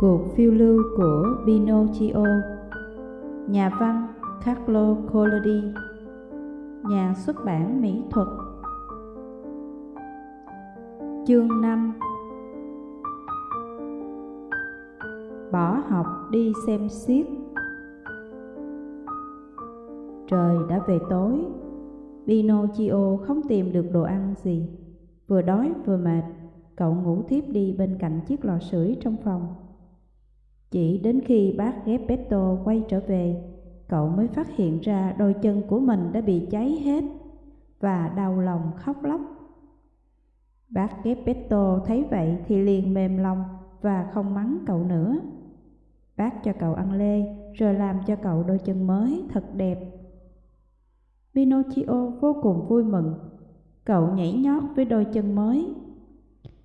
Cuộc phiêu lưu của Pinocchio. Nhà văn Carlo Collodi. Nhà xuất bản mỹ thuật. Chương 5 Bỏ học đi xem xiết Trời đã về tối. Pinocchio không tìm được đồ ăn gì. Vừa đói vừa mệt, Cậu ngủ thiếp đi bên cạnh chiếc lò sưởi trong phòng chỉ đến khi bác Gepetto quay trở về, cậu mới phát hiện ra đôi chân của mình đã bị cháy hết và đau lòng khóc lóc. Bác Gepetto thấy vậy thì liền mềm lòng và không mắng cậu nữa. Bác cho cậu ăn lê rồi làm cho cậu đôi chân mới thật đẹp. Pinocchio vô cùng vui mừng, cậu nhảy nhót với đôi chân mới.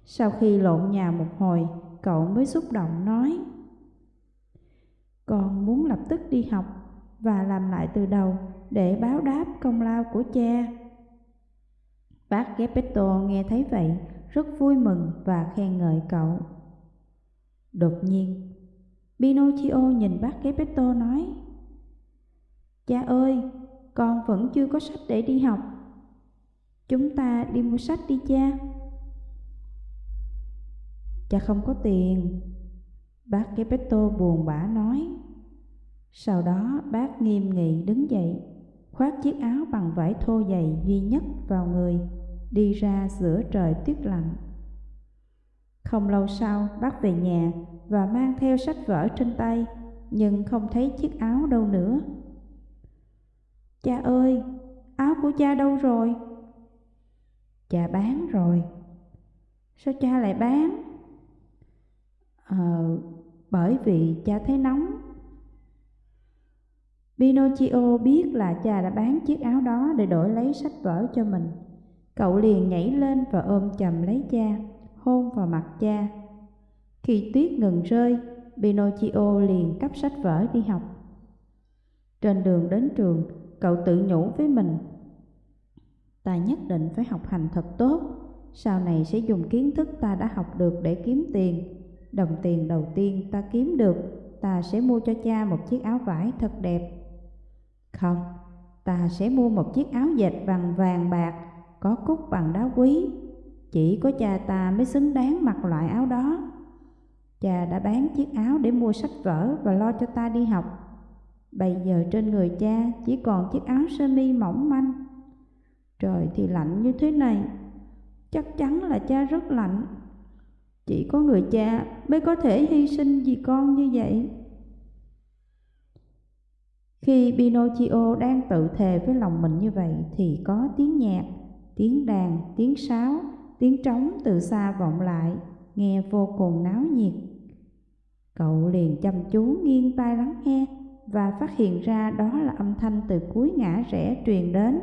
Sau khi lộn nhà một hồi, cậu mới xúc động nói con muốn lập tức đi học và làm lại từ đầu để báo đáp công lao của cha. Bác Geppetto nghe thấy vậy, rất vui mừng và khen ngợi cậu. Đột nhiên, Pinocchio nhìn bác Geppetto nói Cha ơi, con vẫn chưa có sách để đi học. Chúng ta đi mua sách đi cha. Cha không có tiền, Bác Gepetto buồn bã nói. Sau đó bác nghiêm nghị đứng dậy, khoác chiếc áo bằng vải thô dày duy nhất vào người, đi ra giữa trời tuyết lạnh. Không lâu sau, bác về nhà và mang theo sách vở trên tay, nhưng không thấy chiếc áo đâu nữa. Cha ơi, áo của cha đâu rồi? Cha bán rồi. Sao cha lại bán? Ờ, bởi vì cha thấy nóng. Pinocchio biết là cha đã bán chiếc áo đó để đổi lấy sách vở cho mình. Cậu liền nhảy lên và ôm chầm lấy cha, hôn vào mặt cha. Khi tuyết ngừng rơi, Pinocchio liền cắp sách vở đi học. Trên đường đến trường, cậu tự nhủ với mình. Ta nhất định phải học hành thật tốt, sau này sẽ dùng kiến thức ta đã học được để kiếm tiền Đồng tiền đầu tiên ta kiếm được, ta sẽ mua cho cha một chiếc áo vải thật đẹp. Không, ta sẽ mua một chiếc áo dệt bằng vàng bạc, có cúc bằng đá quý. Chỉ có cha ta mới xứng đáng mặc loại áo đó. Cha đã bán chiếc áo để mua sách vở và lo cho ta đi học. Bây giờ trên người cha chỉ còn chiếc áo sơ mi mỏng manh. Trời thì lạnh như thế này, chắc chắn là cha rất lạnh. Chỉ có người cha mới có thể hy sinh vì con như vậy. Khi Pinocchio đang tự thề với lòng mình như vậy thì có tiếng nhạc, tiếng đàn, tiếng sáo, tiếng trống từ xa vọng lại, nghe vô cùng náo nhiệt. Cậu liền chăm chú nghiêng tai lắng nghe và phát hiện ra đó là âm thanh từ cuối ngã rẽ truyền đến.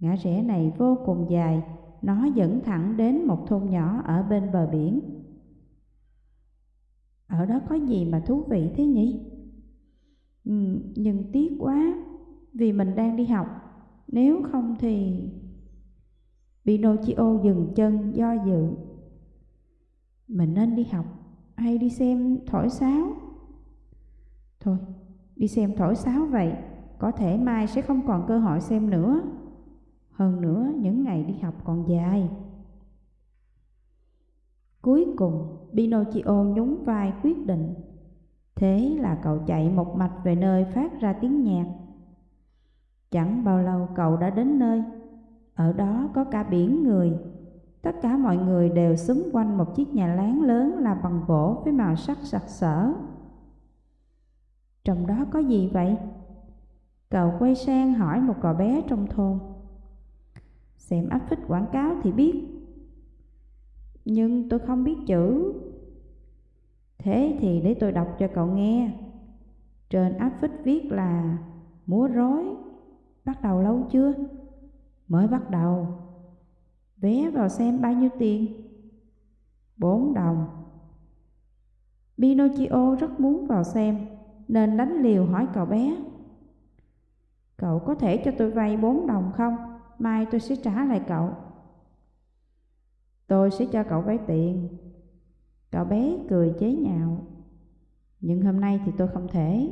Ngã rẽ này vô cùng dài, nó dẫn thẳng đến một thôn nhỏ ở bên bờ biển. Ở đó có gì mà thú vị thế nhỉ? Ừ, nhưng tiếc quá, vì mình đang đi học, nếu không thì... Pinocchio dừng chân do dự. Mình nên đi học hay đi xem thổi sáo? Thôi, đi xem thổi sáo vậy, có thể mai sẽ không còn cơ hội xem nữa. Hơn nữa, những ngày đi học còn dài. Cuối cùng, Pinocchio nhún vai quyết định. Thế là cậu chạy một mạch về nơi phát ra tiếng nhạc. Chẳng bao lâu cậu đã đến nơi. Ở đó có cả biển người. Tất cả mọi người đều xúm quanh một chiếc nhà láng lớn là bằng gỗ với màu sắc sặc sỡ. Trong đó có gì vậy? Cậu quay sang hỏi một cậu bé trong thôn. Xem áp phích quảng cáo thì biết. Nhưng tôi không biết chữ. Thế thì để tôi đọc cho cậu nghe. Trên áp phích viết là, Múa rối. Bắt đầu lâu chưa? Mới bắt đầu. Vé vào xem bao nhiêu tiền? Bốn đồng. Pinocchio rất muốn vào xem, Nên đánh liều hỏi cậu bé. Cậu có thể cho tôi vay bốn đồng không? Mai tôi sẽ trả lại cậu. Tôi sẽ cho cậu vay tiền. Cậu bé cười chế nhạo. Nhưng hôm nay thì tôi không thể.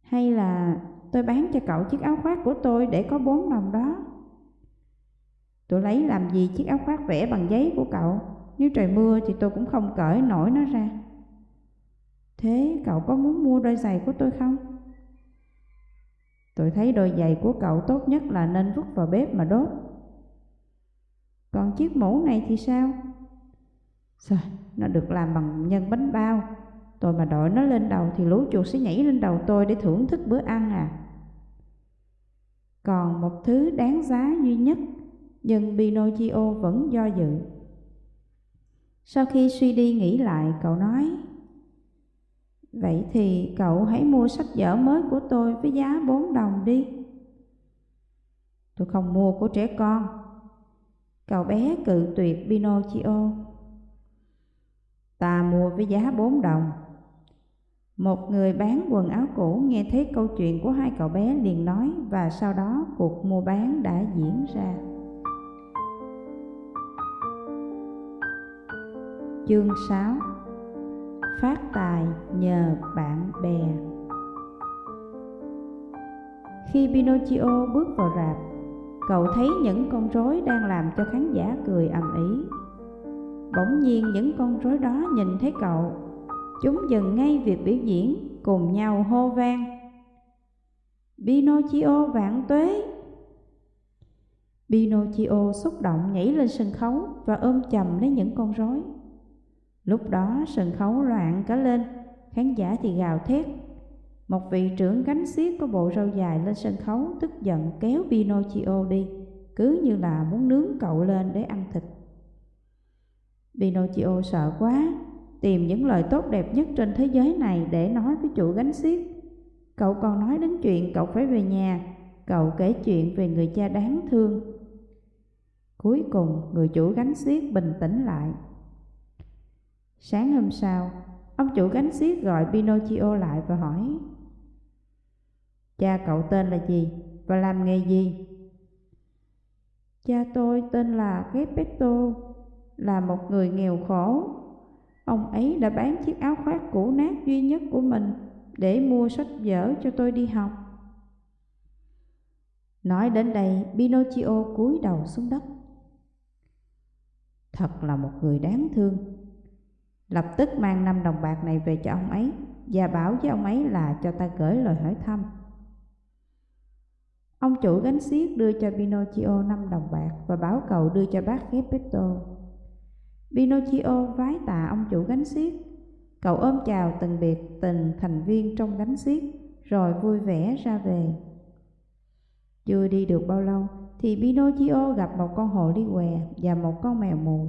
Hay là tôi bán cho cậu chiếc áo khoác của tôi để có bốn đồng đó. Tôi lấy làm gì chiếc áo khoác vẽ bằng giấy của cậu, nếu trời mưa thì tôi cũng không cởi nổi nó ra. Thế cậu có muốn mua đôi giày của tôi không? Tôi thấy đôi giày của cậu tốt nhất là nên vứt vào bếp mà đốt. Còn chiếc mũ này thì sao? Sao? Nó được làm bằng nhân bánh bao. Tôi mà đội nó lên đầu thì lũ chuột sẽ nhảy lên đầu tôi để thưởng thức bữa ăn à. Còn một thứ đáng giá duy nhất, nhưng Pinocchio vẫn do dự. Sau khi suy đi nghĩ lại, cậu nói Vậy thì cậu hãy mua sách vở mới của tôi với giá 4 đồng đi. Tôi không mua của trẻ con. Cậu bé cự tuyệt Pinocchio. Ta mua với giá 4 đồng. Một người bán quần áo cũ nghe thấy câu chuyện của hai cậu bé liền nói và sau đó cuộc mua bán đã diễn ra. Chương 6 Phát tài nhờ bạn bè Khi Pinocchio bước vào rạp, cậu thấy những con rối đang làm cho khán giả cười ầm ĩ. Bỗng nhiên những con rối đó nhìn thấy cậu, chúng dừng ngay việc biểu diễn, cùng nhau hô vang. Pinocchio vạn tuế! Pinocchio xúc động nhảy lên sân khấu và ôm chầm lấy những con rối. Lúc đó sân khấu loạn cả lên, khán giả thì gào thét. Một vị trưởng gánh xiết có bộ râu dài lên sân khấu tức giận kéo Pinocchio đi, cứ như là muốn nướng cậu lên để ăn thịt. Pinocchio sợ quá, tìm những lời tốt đẹp nhất trên thế giới này để nói với chủ gánh xiết. Cậu còn nói đến chuyện cậu phải về nhà, cậu kể chuyện về người cha đáng thương. Cuối cùng người chủ gánh xiết bình tĩnh lại Sáng hôm sau, ông chủ gánh xiết gọi Pinocchio lại và hỏi Cha cậu tên là gì và làm nghề gì? Cha tôi tên là Geppetto, là một người nghèo khổ. Ông ấy đã bán chiếc áo khoác cũ nát duy nhất của mình để mua sách vở cho tôi đi học. Nói đến đây, Pinocchio cúi đầu xuống đất. Thật là một người đáng thương lập tức mang năm đồng bạc này về cho ông ấy và bảo với ông ấy là cho ta gửi lời hỏi thăm. Ông chủ gánh xiếc đưa cho Pinocchio năm đồng bạc và bảo cậu đưa cho bác Geppetto. Pinocchio vái tạ ông chủ gánh xiếc, Cậu ôm chào từng biệt từng thành viên trong gánh xiếc rồi vui vẻ ra về. Chưa đi được bao lâu thì Pinocchio gặp một con hồ ly què và một con mèo mù.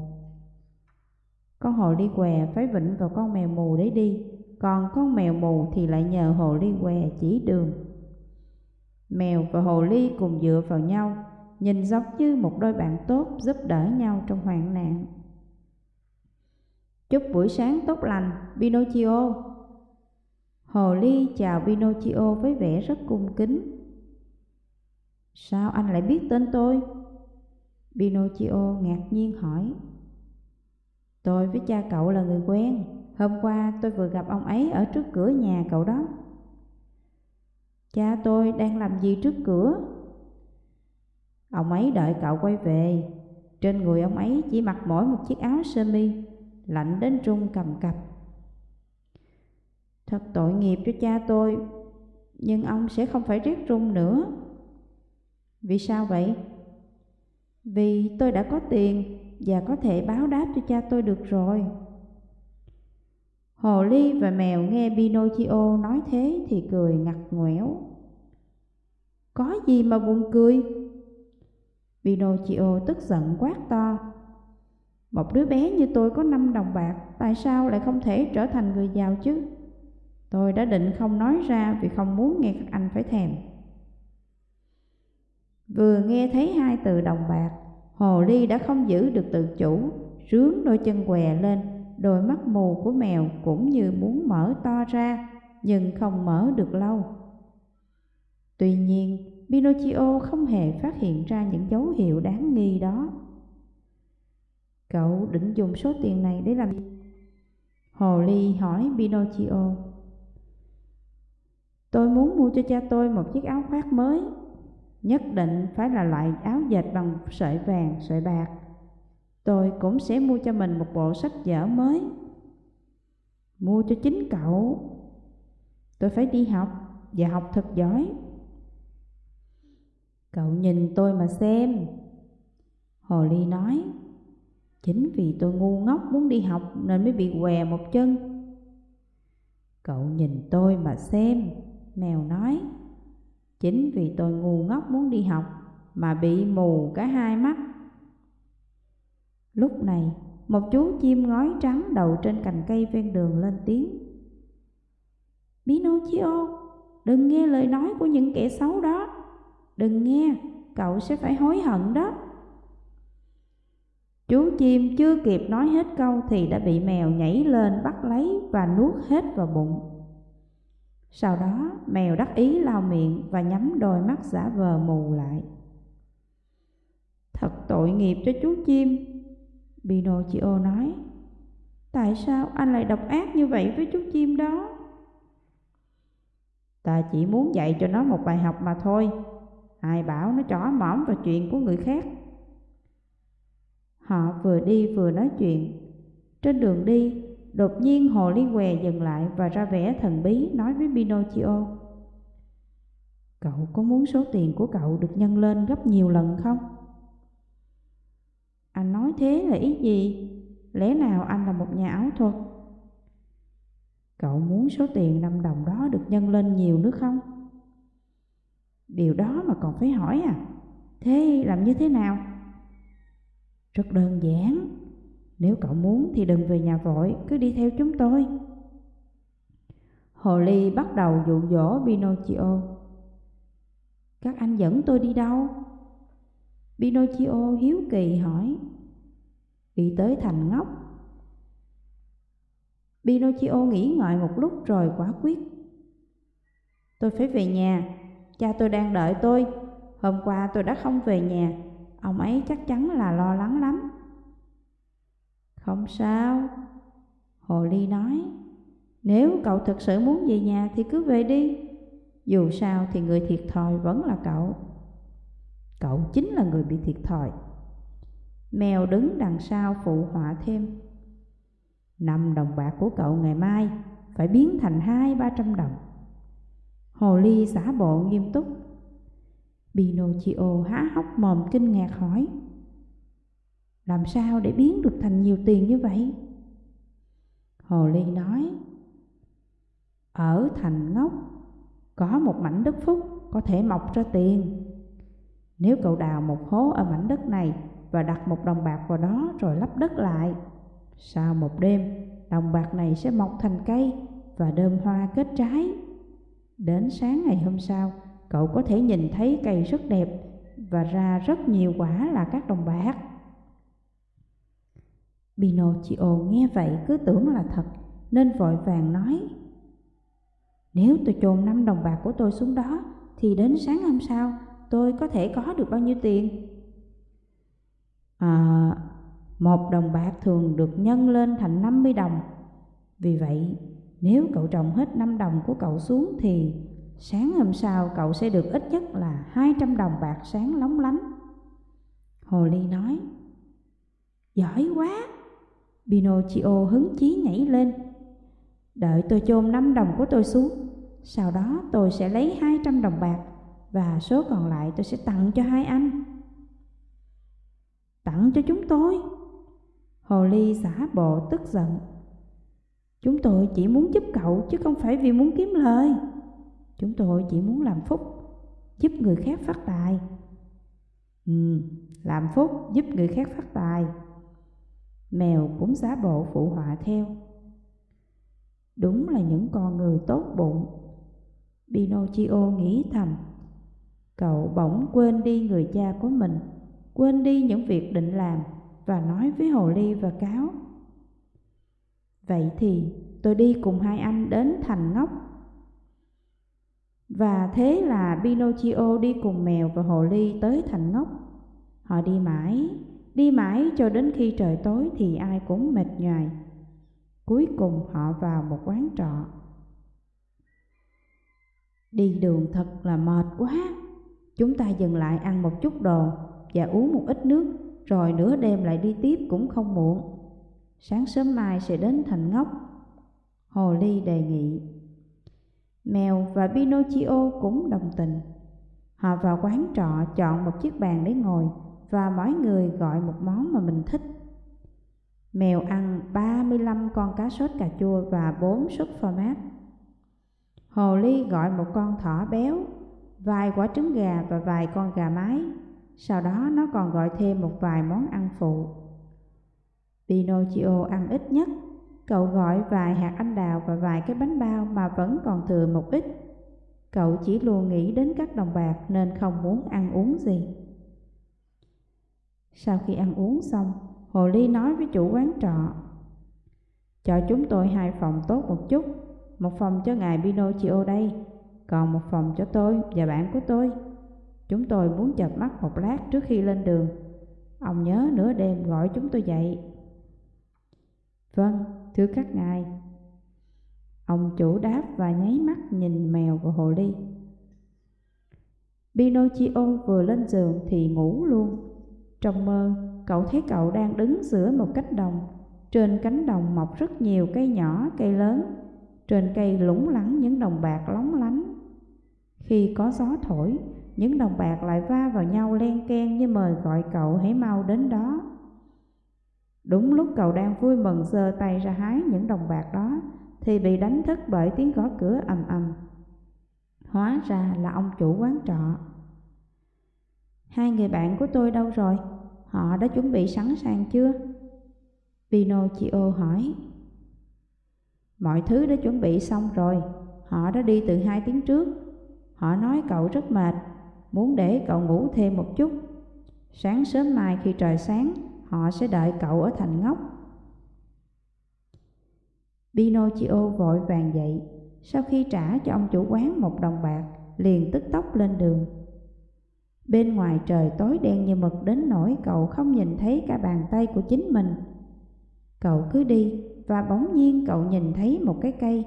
Con hồ ly què phải vịnh vào con mèo mù để đi, còn con mèo mù thì lại nhờ hồ ly què chỉ đường. Mèo và hồ ly cùng dựa vào nhau, nhìn giống như một đôi bạn tốt giúp đỡ nhau trong hoạn nạn. Chúc buổi sáng tốt lành, Pinocchio. Hồ ly chào Pinocchio với vẻ rất cung kính. Sao anh lại biết tên tôi? Pinocchio ngạc nhiên hỏi. Tôi với cha cậu là người quen. Hôm qua tôi vừa gặp ông ấy ở trước cửa nhà cậu đó. Cha tôi đang làm gì trước cửa? Ông ấy đợi cậu quay về. Trên người ông ấy chỉ mặc mỗi một chiếc áo sơ mi, Lạnh đến run cầm cập. Thật tội nghiệp cho cha tôi, Nhưng ông sẽ không phải rét run nữa. Vì sao vậy? Vì tôi đã có tiền và có thể báo đáp cho cha tôi được rồi. Hồ ly và mèo nghe Pinocchio nói thế thì cười ngặt ngoẻo. Có gì mà buồn cười? Pinocchio tức giận quát to. Một đứa bé như tôi có năm đồng bạc, tại sao lại không thể trở thành người giàu chứ? Tôi đã định không nói ra vì không muốn nghe các anh phải thèm. Vừa nghe thấy hai từ đồng bạc, Hồ ly đã không giữ được tự chủ, rướn đôi chân què lên, đôi mắt mù của mèo cũng như muốn mở to ra, nhưng không mở được lâu. Tuy nhiên, Pinocchio không hề phát hiện ra những dấu hiệu đáng nghi đó. Cậu định dùng số tiền này để làm gì? Hồ Ly hỏi Pinocchio. Tôi muốn mua cho cha tôi một chiếc áo khoác mới, nhất định phải là loại áo dệt bằng sợi vàng, sợi bạc. Tôi cũng sẽ mua cho mình một bộ sách vở mới. Mua cho chính cậu. Tôi phải đi học và học thật giỏi. Cậu nhìn tôi mà xem. Hồ Ly nói, chính vì tôi ngu ngốc muốn đi học nên mới bị què một chân. Cậu nhìn tôi mà xem, mèo nói, chính vì tôi ngu ngốc muốn đi học mà bị mù cả hai mắt. Lúc này, một chú chim ngói trắng đậu trên cành cây ven đường lên tiếng. Pinocchio, đừng nghe lời nói của những kẻ xấu đó. Đừng nghe, cậu sẽ phải hối hận đó. Chú chim chưa kịp nói hết câu thì đã bị mèo nhảy lên bắt lấy và nuốt hết vào bụng. Sau đó mèo đắc ý lao miệng và nhắm đôi mắt giả vờ mù lại. Thật tội nghiệp cho chú chim, Pinocchio nói. Tại sao anh lại độc ác như vậy với chú chim đó? Ta chỉ muốn dạy cho nó một bài học mà thôi. Ai bảo nó chó mõm vào chuyện của người khác. Họ vừa đi vừa nói chuyện. Trên đường đi, đột nhiên Hồ Ly Què dừng lại và ra vẻ thần bí nói với Pinocchio. Cậu có muốn số tiền của cậu được nhân lên gấp nhiều lần không? Anh nói thế là ý gì? Lẽ nào anh là một nhà ảo thuật? Cậu muốn số tiền 5 đồng đó được nhân lên nhiều nữa không? Điều đó mà còn phải hỏi à? Thế làm như thế nào? Rất đơn giản. Nếu cậu muốn thì đừng về nhà vội, cứ đi theo chúng tôi. Hồ Ly bắt đầu dụ dỗ Pinocchio. Các anh dẫn tôi đi đâu? Pinocchio hiếu kỳ hỏi. Đi tới thành ngốc. Pinocchio nghĩ ngợi một lúc rồi quả quyết. Tôi phải về nhà, cha tôi đang đợi tôi. Hôm qua tôi đã không về nhà, ông ấy chắc chắn là lo lắng lắm. Không sao, Hồ Ly nói, nếu cậu thực sự muốn về nhà thì cứ về đi. Dù sao thì người thiệt thòi vẫn là cậu. Cậu chính là người bị thiệt thòi. Mèo đứng đằng sau phụ họa thêm. Năm đồng bạc của cậu ngày mai phải biến thành hai ba trăm đồng. Hồ Ly giả bộ nghiêm túc. Pinocchio há hốc mồm kinh ngạc hỏi. Làm sao để biến được thành nhiều tiền như vậy? Hồ Ly nói. Ở thành ngốc, có một mảnh đất phúc có thể mọc ra tiền. Nếu cậu đào một hố ở mảnh đất này và đặt một đồng bạc vào đó rồi lắp đất lại, sau một đêm, đồng bạc này sẽ mọc thành cây và đơm hoa kết trái. Đến sáng ngày hôm sau, cậu có thể nhìn thấy cây rất đẹp và ra rất nhiều quả là các đồng bạc. Pinocchio nghe vậy cứ tưởng là thật nên vội vàng nói Nếu tôi chôn năm đồng bạc của tôi xuống đó thì đến sáng hôm sau tôi có thể có được bao nhiêu tiền? À, một đồng bạc thường được nhân lên thành 50 đồng. Vì vậy, nếu cậu trồng hết 5 đồng của cậu xuống thì sáng hôm sau cậu sẽ được ít nhất là 200 đồng bạc sáng lóng lánh. Hồ Ly nói, Giỏi quá! Pinocchio hứng chí nhảy lên. Đợi tôi chôn 5 đồng của tôi xuống, sau đó tôi sẽ lấy 200 đồng bạc và số còn lại tôi sẽ tặng cho hai anh. Tặng cho chúng tôi. Hồ Ly xả bộ tức giận. Chúng tôi chỉ muốn giúp cậu chứ không phải vì muốn kiếm lời. Chúng tôi chỉ muốn làm phúc, giúp người khác phát tài. Ừ, làm phúc giúp người khác phát tài. Mèo cũng giả bộ phụ họa theo. Đúng là những con người tốt bụng. Pinocchio nghĩ thầm. Cậu bỗng quên đi người cha của mình, quên đi những việc định làm và nói với Hồ Ly và Cáo. Vậy thì tôi đi cùng hai anh đến thành ngốc. Và thế là Pinocchio đi cùng mèo và Hồ Ly tới thành ngốc. Họ đi mãi, đi mãi cho đến khi trời tối thì ai cũng mệt nhoài. Cuối cùng họ vào một quán trọ. Đi đường thật là mệt quá. Chúng ta dừng lại ăn một chút đồ và uống một ít nước, rồi nửa đêm lại đi tiếp cũng không muộn. Sáng sớm mai sẽ đến thành ngốc. Hồ Ly đề nghị. Mèo và Pinocchio cũng đồng tình. Họ vào quán trọ chọn một chiếc bàn để ngồi và mỗi người gọi một món mà mình thích. Mèo ăn 35 con cá sốt cà chua và 4 suất phô mát. Hồ Ly gọi một con thỏ béo, vài quả trứng gà và vài con gà mái. Sau đó nó còn gọi thêm một vài món ăn phụ. Pinocchio ăn ít nhất, cậu gọi vài hạt anh đào và vài cái bánh bao mà vẫn còn thừa một ít. Cậu chỉ luôn nghĩ đến các đồng bạc nên không muốn ăn uống gì. Sau khi ăn uống xong, Hồ Ly nói với chủ quán trọ Cho chúng tôi hai phòng tốt một chút Một phòng cho ngài Pinocchio đây Còn một phòng cho tôi và bạn của tôi. Chúng tôi muốn chợp mắt một lát trước khi lên đường. Ông nhớ nửa đêm gọi chúng tôi dậy. Vâng, thưa các ngài. Ông chủ đáp và nháy mắt nhìn mèo và hồ ly. Pinocchio vừa lên giường thì ngủ luôn. Trong mơ, cậu thấy cậu đang đứng giữa một cánh đồng. Trên cánh đồng mọc rất nhiều cây nhỏ, cây lớn. Trên cây lủng lẳng những đồng bạc lóng lánh. Khi có gió thổi, những đồng bạc lại va vào nhau len ken như mời gọi cậu hãy mau đến đó. Đúng lúc cậu đang vui mừng giơ tay ra hái những đồng bạc đó, thì bị đánh thức bởi tiếng gõ cửa ầm ầm. Hóa ra là ông chủ quán trọ. Hai người bạn của tôi đâu rồi? Họ đã chuẩn bị sẵn sàng chưa? Pinocchio hỏi. Mọi thứ đã chuẩn bị xong rồi, họ đã đi từ hai tiếng trước. Họ nói cậu rất mệt, muốn để cậu ngủ thêm một chút. Sáng sớm mai khi trời sáng, họ sẽ đợi cậu ở thành ngốc. Pinocchio vội vàng dậy, sau khi trả cho ông chủ quán một đồng bạc, liền tức tốc lên đường. Bên ngoài trời tối đen như mực đến nỗi cậu không nhìn thấy cả bàn tay của chính mình. Cậu cứ đi, và bỗng nhiên cậu nhìn thấy một cái cây.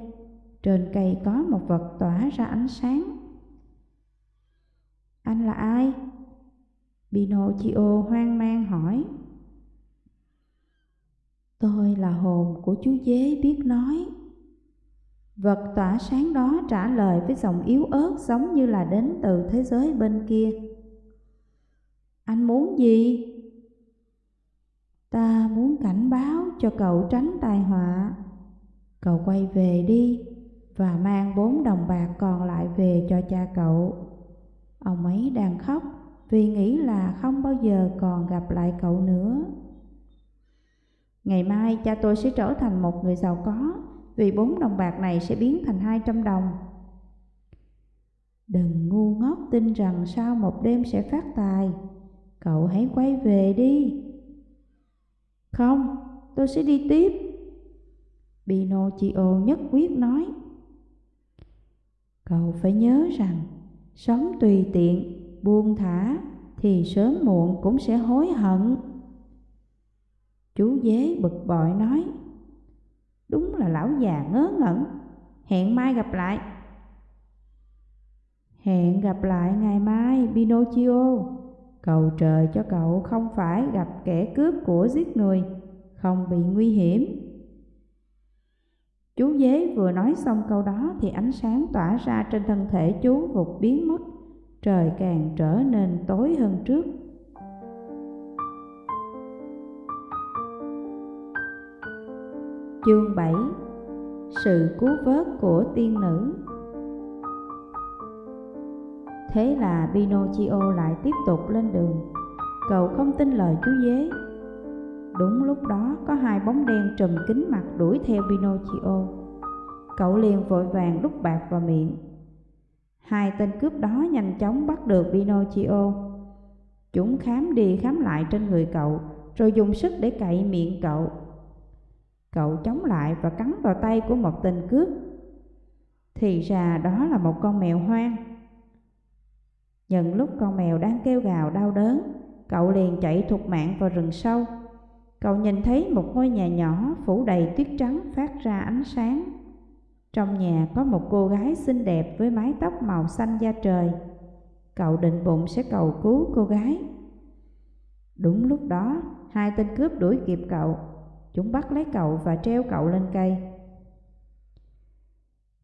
Trên cây có một vật tỏa ra ánh sáng. Anh là ai? Pinocchio hoang mang hỏi. Tôi là hồn của chú dế biết nói. Vật tỏa sáng đó trả lời với giọng yếu ớt giống như là đến từ thế giới bên kia. Anh muốn gì? Ta muốn cảnh báo cho cậu tránh tai họa. Cậu quay về đi và mang bốn đồng bạc còn lại về cho cha cậu. Ông ấy đang khóc vì nghĩ là không bao giờ còn gặp lại cậu nữa. Ngày mai cha tôi sẽ trở thành một người giàu có vì bốn đồng bạc này sẽ biến thành hai trăm đồng. Đừng ngu ngốc tin rằng sau một đêm sẽ phát tài. Cậu hãy quay về đi. Không, tôi sẽ đi tiếp. Pinocchio nhất quyết nói. Cậu phải nhớ rằng, sống tùy tiện, buông thả, thì sớm muộn cũng sẽ hối hận. Chú dế bực bội nói. Đúng là lão già ngớ ngẩn, hẹn mai gặp lại. Hẹn gặp lại ngày mai, Pinocchio. Cầu trời cho cậu không phải gặp kẻ cướp của giết người, không bị nguy hiểm. Chú dế vừa nói xong câu đó thì ánh sáng tỏa ra trên thân thể chú vụt biến mất, trời càng trở nên tối hơn trước. Chương 7 Sự cứu vớt của tiên nữ Thế là Pinocchio lại tiếp tục lên đường. Cậu không tin lời chú dế Đúng lúc đó, có hai bóng đen trùm kính mặt đuổi theo Pinocchio. Cậu liền vội vàng đút bạc vào miệng. Hai tên cướp đó nhanh chóng bắt được Pinocchio. Chúng khám đi khám lại trên người cậu, Rồi dùng sức để cậy miệng cậu. Cậu chống lại và cắn vào tay của một tên cướp. Thì ra đó là một con mèo hoang. Nhận lúc con mèo đang kêu gào đau đớn, cậu liền chạy thục mạng vào rừng sâu. Cậu nhìn thấy một ngôi nhà nhỏ phủ đầy tuyết trắng phát ra ánh sáng. Trong nhà có một cô gái xinh đẹp với mái tóc màu xanh da trời. Cậu định bụng sẽ cầu cứu cô gái. Đúng lúc đó, hai tên cướp đuổi kịp cậu. Chúng bắt lấy cậu và treo cậu lên cây.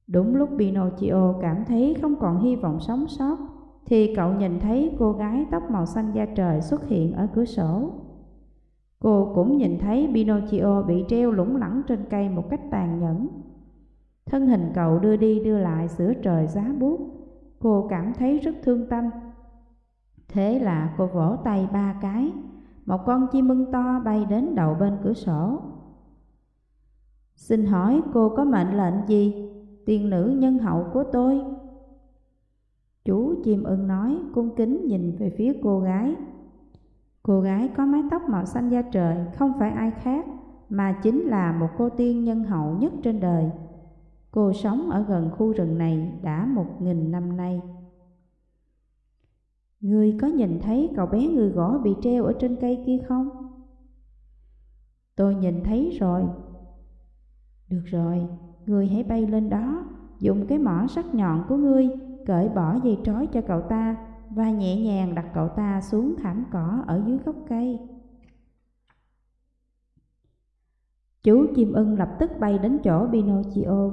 Đúng lúc Pinocchio cảm thấy không còn hy vọng sống sót, thì cậu nhìn thấy cô gái tóc màu xanh da trời xuất hiện ở cửa sổ. Cô cũng nhìn thấy Pinocchio bị treo lủng lẳng trên cây một cách tàn nhẫn. Thân hình cậu đưa đi đưa lại giữa trời giá buốt. Cô cảm thấy rất thương tâm. Thế là cô vỗ tay ba cái, một con chim mưng to bay đến đầu bên cửa sổ. Xin hỏi cô có mệnh lệnh gì, tiên nữ nhân hậu của tôi? Chú chim ưng nói cung kính nhìn về phía cô gái. Cô gái có mái tóc màu xanh da trời không phải ai khác mà chính là một cô tiên nhân hậu nhất trên đời. Cô sống ở gần khu rừng này đã một nghìn năm nay. Ngươi có nhìn thấy cậu bé người gõ bị treo ở trên cây kia không? Tôi nhìn thấy rồi. Được rồi, ngươi hãy bay lên đó, dùng cái mỏ sắc nhọn của ngươi cởi bỏ dây trói cho cậu ta và nhẹ nhàng đặt cậu ta xuống thảm cỏ ở dưới gốc cây. Chú chim ưng lập tức bay đến chỗ Pinocchio,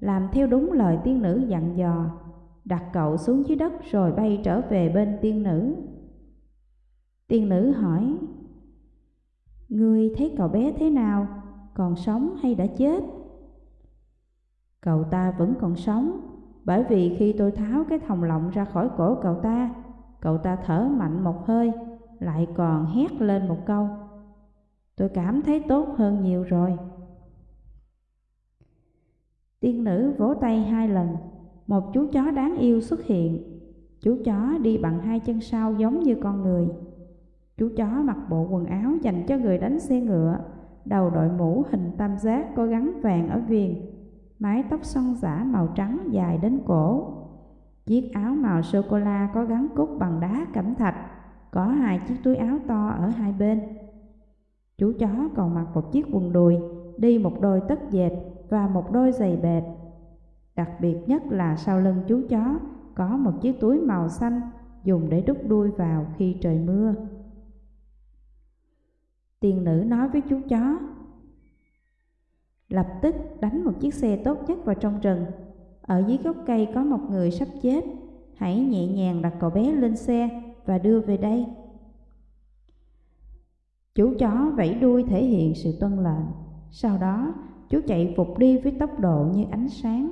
làm theo đúng lời tiên nữ dặn dò, đặt cậu xuống dưới đất rồi bay trở về bên tiên nữ. Tiên nữ hỏi, Ngươi thấy cậu bé thế nào, còn sống hay đã chết? Cậu ta vẫn còn sống, bởi vì khi tôi tháo cái thòng lọng ra khỏi cổ cậu ta, cậu ta thở mạnh một hơi, lại còn hét lên một câu. Tôi cảm thấy tốt hơn nhiều rồi. Tiên nữ vỗ tay hai lần, một chú chó đáng yêu xuất hiện. Chú chó đi bằng hai chân sau giống như con người. Chú chó mặc bộ quần áo dành cho người đánh xe ngựa, đầu đội mũ hình tam giác có gắn vàng ở viền mái tóc xoăn giả màu trắng dài đến cổ. Chiếc áo màu sô-cô-la có gắn cúc bằng đá cẩm thạch, có hai chiếc túi áo to ở hai bên. Chú chó còn mặc một chiếc quần đùi, đi một đôi tất dệt và một đôi giày bệt. Đặc biệt nhất là sau lưng chú chó có một chiếc túi màu xanh dùng để đút đuôi vào khi trời mưa. Tiền nữ nói với chú chó, lập tức đánh một chiếc xe tốt nhất vào trong rừng. Ở dưới gốc cây có một người sắp chết, hãy nhẹ nhàng đặt cậu bé lên xe và đưa về đây. Chú chó vẫy đuôi thể hiện sự tuân lệnh, sau đó chú chạy vụt đi với tốc độ như ánh sáng.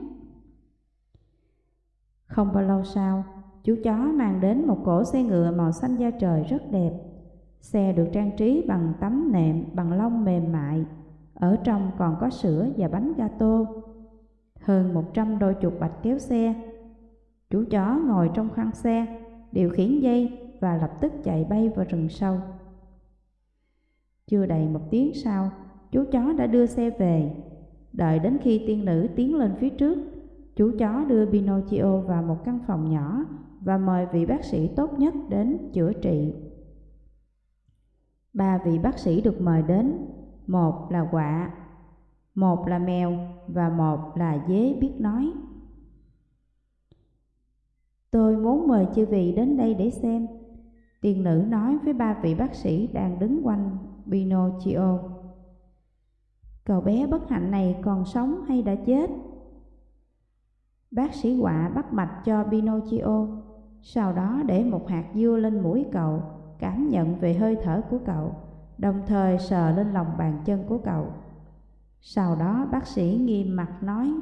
Không bao lâu sau, chú chó mang đến một cỗ xe ngựa màu xanh da trời rất đẹp. Xe được trang trí bằng tấm nệm bằng lông mềm mại ở trong còn có sữa và bánh gato. Hơn một trăm đôi chuột bạch kéo xe. Chú chó ngồi trong khoang xe, điều khiển dây và lập tức chạy bay vào rừng sâu. Chưa đầy một tiếng sau, chú chó đã đưa xe về. Đợi đến khi tiên nữ tiến lên phía trước, chú chó đưa Pinocchio vào một căn phòng nhỏ và mời vị bác sĩ tốt nhất đến chữa trị. Ba vị bác sĩ được mời đến một là quạ, một là mèo và một là dế biết nói. Tôi muốn mời chư vị đến đây để xem. Tiên nữ nói với ba vị bác sĩ đang đứng quanh Pinocchio. Cậu bé bất hạnh này còn sống hay đã chết? Bác sĩ quạ bắt mạch cho Pinocchio, sau đó để một hạt dưa lên mũi cậu, cảm nhận về hơi thở của cậu đồng thời sờ lên lòng bàn chân của cậu. Sau đó bác sĩ nghiêm mặt nói,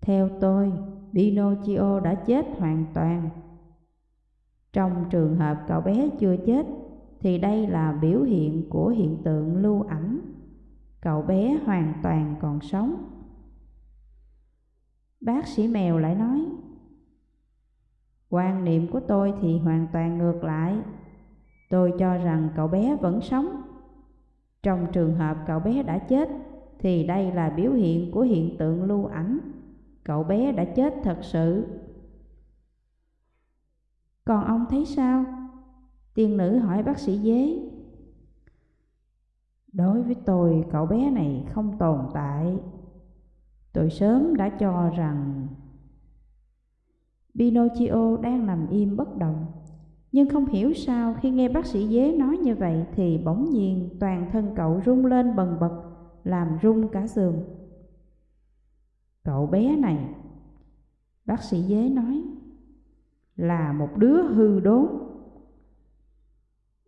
Theo tôi, Pinocchio đã chết hoàn toàn. Trong trường hợp cậu bé chưa chết, thì đây là biểu hiện của hiện tượng lưu ảnh. Cậu bé hoàn toàn còn sống. Bác sĩ mèo lại nói, Quan niệm của tôi thì hoàn toàn ngược lại. Tôi cho rằng cậu bé vẫn sống. Trong trường hợp cậu bé đã chết, thì đây là biểu hiện của hiện tượng lưu ảnh. Cậu bé đã chết thật sự. Còn ông thấy sao? Tiên nữ hỏi bác sĩ dế. Đối với tôi, cậu bé này không tồn tại. Tôi sớm đã cho rằng... Pinocchio đang nằm im bất động, nhưng không hiểu sao khi nghe bác sĩ dế nói như vậy thì bỗng nhiên toàn thân cậu rung lên bần bật, làm rung cả giường. Cậu bé này, bác sĩ dế nói, là một đứa hư đốn.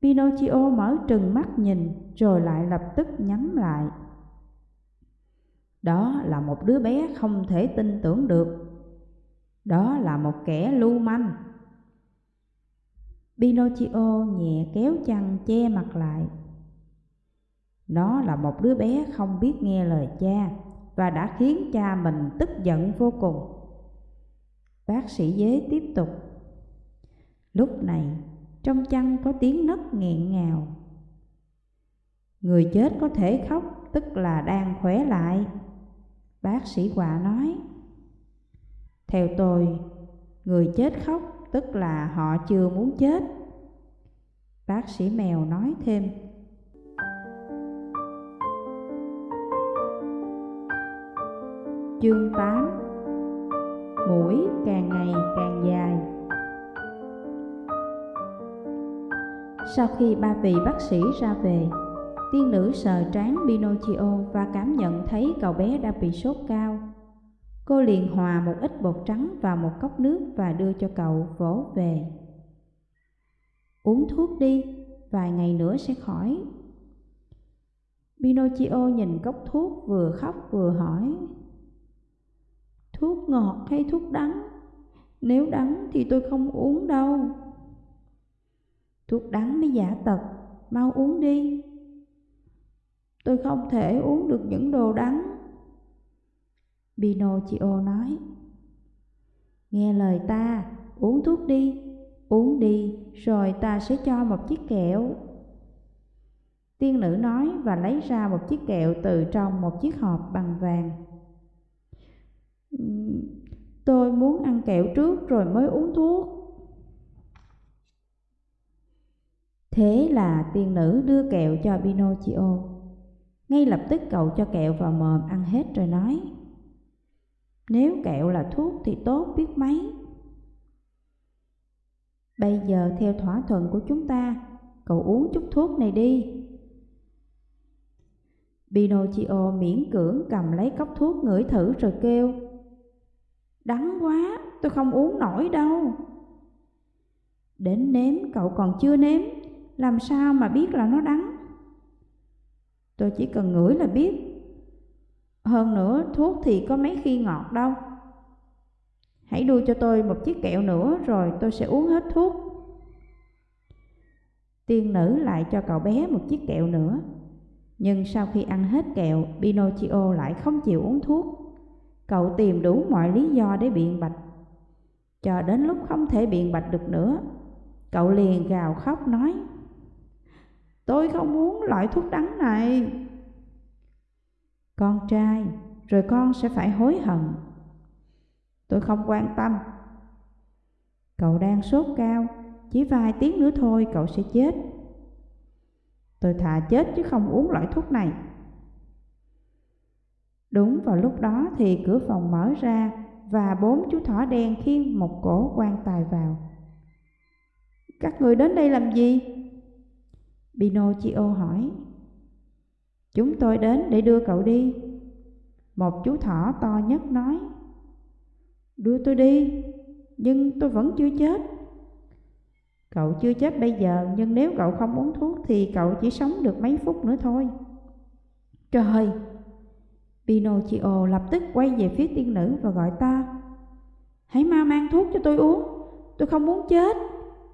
Pinocchio mở trừng mắt nhìn rồi lại lập tức nhắm lại. Đó là một đứa bé không thể tin tưởng được. Đó là một kẻ lưu manh. Pinocchio nhẹ kéo chăn che mặt lại. Nó là một đứa bé không biết nghe lời cha và đã khiến cha mình tức giận vô cùng. Bác sĩ dế tiếp tục. Lúc này, trong chăn có tiếng nấc nghẹn ngào. Người chết có thể khóc, tức là đang khỏe lại. Bác sĩ quả nói. Theo tôi, người chết khóc tức là họ chưa muốn chết. Bác sĩ mèo nói thêm. Chương 8 Mũi càng ngày càng dài Sau khi ba vị bác sĩ ra về, tiên nữ sờ trán Pinocchio và cảm nhận thấy cậu bé đã bị sốt cao. Cô liền hòa một ít bột trắng vào một cốc nước và đưa cho cậu vỗ về. Uống thuốc đi, vài ngày nữa sẽ khỏi. Pinocchio nhìn cốc thuốc vừa khóc vừa hỏi. Thuốc ngọt hay thuốc đắng? Nếu đắng thì tôi không uống đâu. Thuốc đắng mới giả tật, mau uống đi. Tôi không thể uống được những đồ đắng. Pinocchio nói. Nghe lời ta, uống thuốc đi, uống đi, rồi ta sẽ cho một chiếc kẹo. Tiên nữ nói và lấy ra một chiếc kẹo từ trong một chiếc hộp bằng vàng. Tôi muốn ăn kẹo trước rồi mới uống thuốc. Thế là tiên nữ đưa kẹo cho Pinocchio. Ngay lập tức cậu cho kẹo vào mồm ăn hết rồi nói nếu kẹo là thuốc thì tốt biết mấy? Bây giờ theo thỏa thuận của chúng ta Cậu uống chút thuốc này đi. Pinocchio miễn cưỡng cầm lấy cốc thuốc ngửi thử rồi kêu Đắng quá, tôi không uống nổi đâu. Đến nếm cậu còn chưa nếm Làm sao mà biết là nó đắng? Tôi chỉ cần ngửi là biết. Hơn nữa thuốc thì có mấy khi ngọt đâu. Hãy đưa cho tôi một chiếc kẹo nữa rồi tôi sẽ uống hết thuốc. Tiên nữ lại cho cậu bé một chiếc kẹo nữa. Nhưng sau khi ăn hết kẹo, Pinocchio lại không chịu uống thuốc. Cậu tìm đủ mọi lý do để biện bạch. Cho đến lúc không thể biện bạch được nữa Cậu liền gào khóc nói Tôi không muốn loại thuốc đắng này. Con trai, rồi con sẽ phải hối hận. Tôi không quan tâm. Cậu đang sốt cao, chỉ vài tiếng nữa thôi cậu sẽ chết. Tôi thà chết chứ không uống loại thuốc này. Đúng vào lúc đó thì cửa phòng mở ra và bốn chú thỏ đen khiêng một cổ quan tài vào. Các người đến đây làm gì? Pinocchio hỏi. Chúng tôi đến để đưa cậu đi. Một chú thỏ to nhất nói. Đưa tôi đi, nhưng tôi vẫn chưa chết. Cậu chưa chết bây giờ, nhưng nếu cậu không uống thuốc thì cậu chỉ sống được mấy phút nữa thôi. Trời! Pinocchio lập tức quay về phía tiên nữ và gọi ta: Hãy mau mang thuốc cho tôi uống, tôi không muốn chết.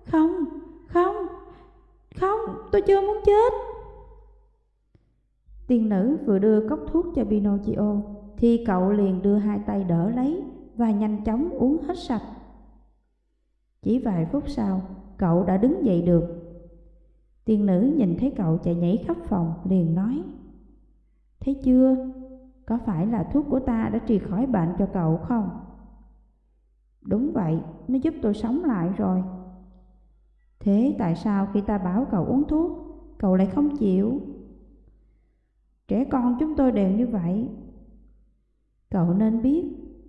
Không, không, không, tôi chưa muốn chết. Tiên nữ vừa đưa cốc thuốc cho Pinocchio thì cậu liền đưa hai tay đỡ lấy và nhanh chóng uống hết sạch. Chỉ vài phút sau, cậu đã đứng dậy được. Tiên nữ nhìn thấy cậu chạy nhảy khắp phòng liền nói Thấy chưa, có phải là thuốc của ta đã trị khỏi bệnh cho cậu không? Đúng vậy, nó giúp tôi sống lại rồi. Thế tại sao khi ta bảo cậu uống thuốc, cậu lại không chịu? Trẻ con chúng tôi đều như vậy. Cậu nên biết,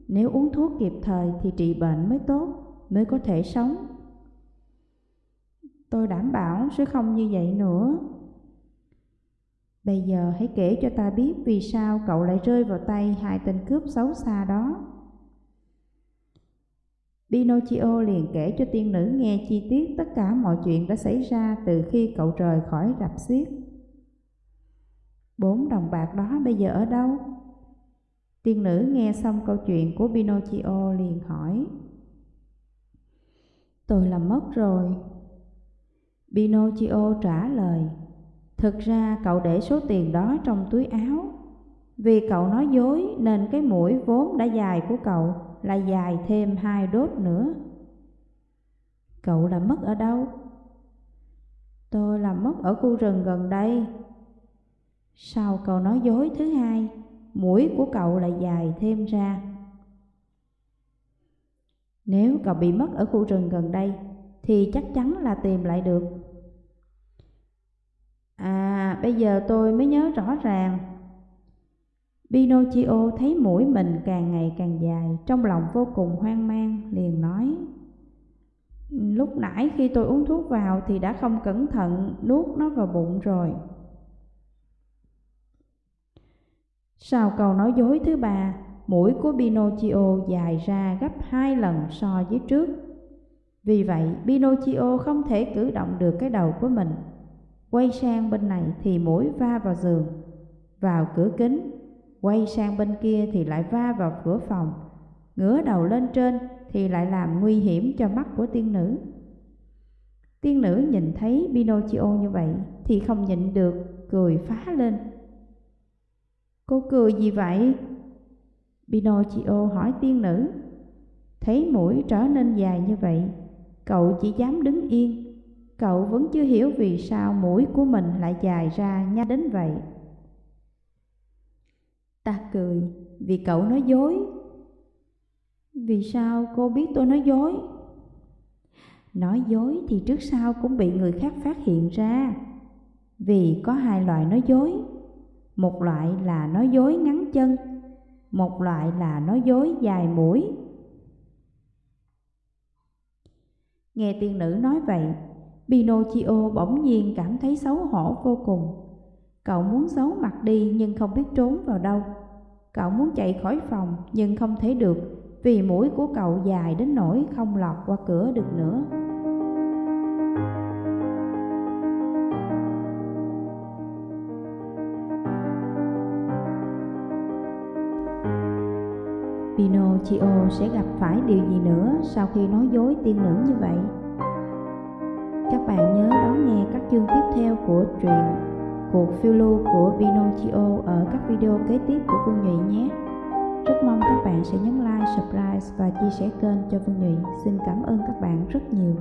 nếu uống thuốc kịp thời thì trị bệnh mới tốt, mới có thể sống. Tôi đảm bảo sẽ không như vậy nữa. Bây giờ hãy kể cho ta biết vì sao cậu lại rơi vào tay hai tên cướp xấu xa đó. Pinocchio liền kể cho tiên nữ nghe chi tiết tất cả mọi chuyện đã xảy ra từ khi cậu rời khỏi rạp xiếc. Bốn đồng bạc đó bây giờ ở đâu? Tiên nữ nghe xong câu chuyện của Pinocchio liền hỏi. Tôi làm mất rồi. Pinocchio trả lời. Thực ra cậu để số tiền đó trong túi áo. Vì cậu nói dối nên cái mũi vốn đã dài của cậu là dài thêm hai đốt nữa. Cậu làm mất ở đâu? Tôi làm mất ở khu rừng gần đây. Sau câu nói dối thứ hai, mũi của cậu lại dài thêm ra. Nếu cậu bị mất ở khu rừng gần đây, thì chắc chắn là tìm lại được. À, bây giờ tôi mới nhớ rõ ràng. Pinocchio thấy mũi mình càng ngày càng dài, trong lòng vô cùng hoang mang, liền nói. Lúc nãy khi tôi uống thuốc vào thì đã không cẩn thận nuốt nó vào bụng rồi. Sau câu nói dối thứ ba, mũi của Pinocchio dài ra gấp hai lần so với trước. Vì vậy, Pinocchio không thể cử động được cái đầu của mình. Quay sang bên này thì mũi va vào giường, vào cửa kính. Quay sang bên kia thì lại va vào cửa phòng. Ngửa đầu lên trên thì lại làm nguy hiểm cho mắt của tiên nữ. Tiên nữ nhìn thấy Pinocchio như vậy thì không nhịn được, cười phá lên. Cô cười gì vậy? Pinocchio hỏi tiên nữ. Thấy mũi trở nên dài như vậy, cậu chỉ dám đứng yên. Cậu vẫn chưa hiểu vì sao mũi của mình lại dài ra nhanh đến vậy. Ta cười vì cậu nói dối. Vì sao cô biết tôi nói dối? Nói dối thì trước sau cũng bị người khác phát hiện ra. Vì có hai loại nói dối một loại là nói dối ngắn chân, một loại là nói dối dài mũi. Nghe tiên nữ nói vậy, Pinocchio bỗng nhiên cảm thấy xấu hổ vô cùng. Cậu muốn giấu mặt đi nhưng không biết trốn vào đâu. Cậu muốn chạy khỏi phòng nhưng không thể được vì mũi của cậu dài đến nỗi không lọt qua cửa được nữa. Pinocchio sẽ gặp phải điều gì nữa sau khi nói dối tiên nữ như vậy? Các bạn nhớ đón nghe các chương tiếp theo của truyện Cuộc phiêu lưu của Pinocchio ở các video kế tiếp của Phương Nhụy nhé. Rất mong các bạn sẽ nhấn like, subscribe và chia sẻ kênh cho Phương Nhụy. Xin cảm ơn các bạn rất nhiều.